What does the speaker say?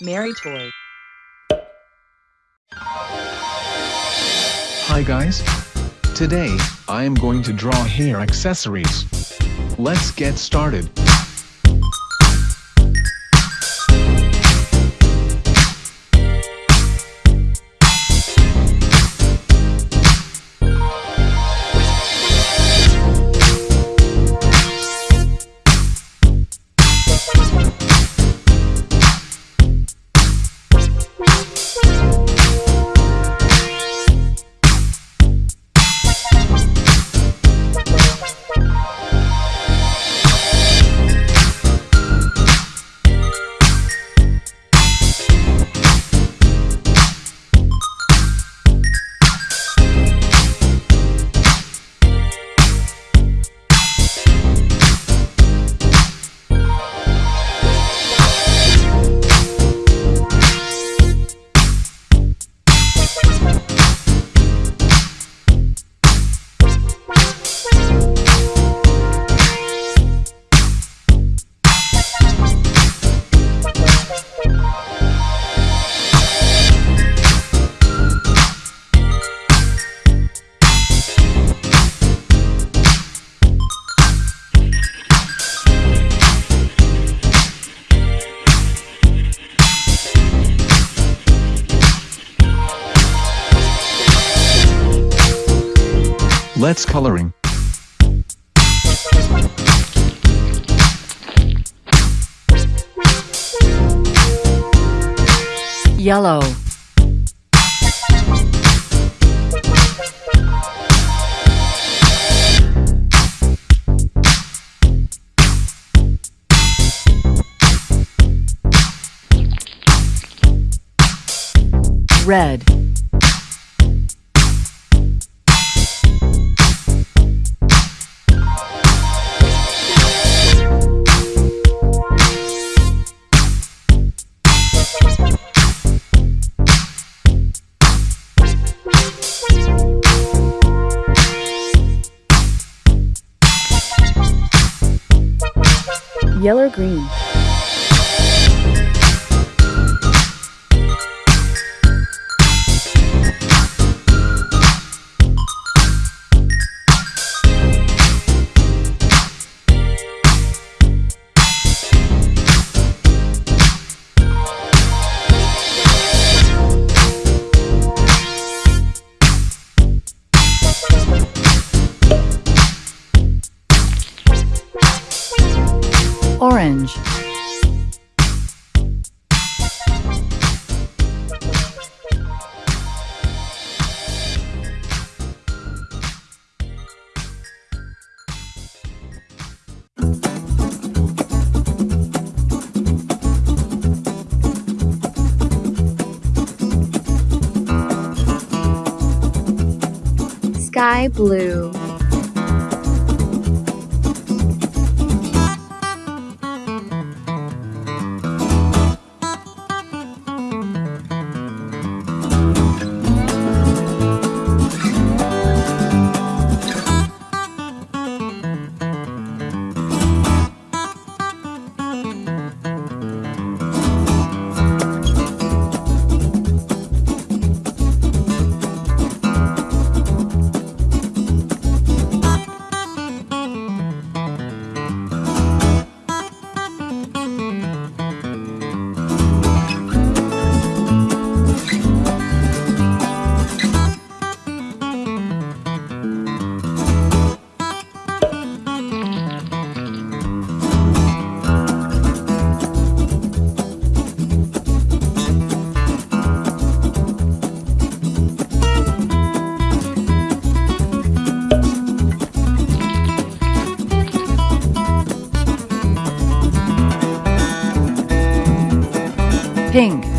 Mary Toy. Hi guys. Today, I am going to draw hair accessories. Let's get started. Let's coloring. Yellow. Red. Yellow green. Orange. Sky blue. Pink.